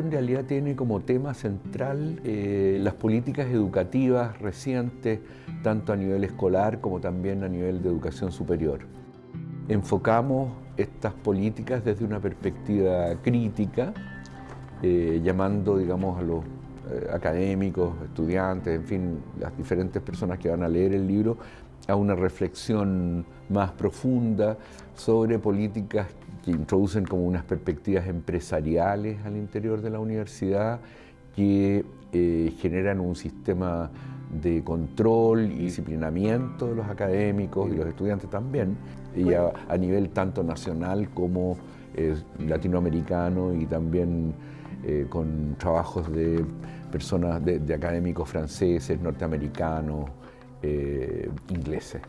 realidad tiene como tema central eh, las políticas educativas recientes, tanto a nivel escolar como también a nivel de educación superior. Enfocamos estas políticas desde una perspectiva crítica, eh, llamando digamos, a los eh, académicos, estudiantes, en fin, las diferentes personas que van a leer el libro, a una reflexión más profunda sobre políticas que introducen como unas perspectivas empresariales al interior de la universidad que eh, generan un sistema de control y disciplinamiento de los académicos y los estudiantes también, y a, nivel tanto nacional como eh, latinoamericano y también eh, con trabajos de personas, de, académicos franceses, norteamericanos, ingleses.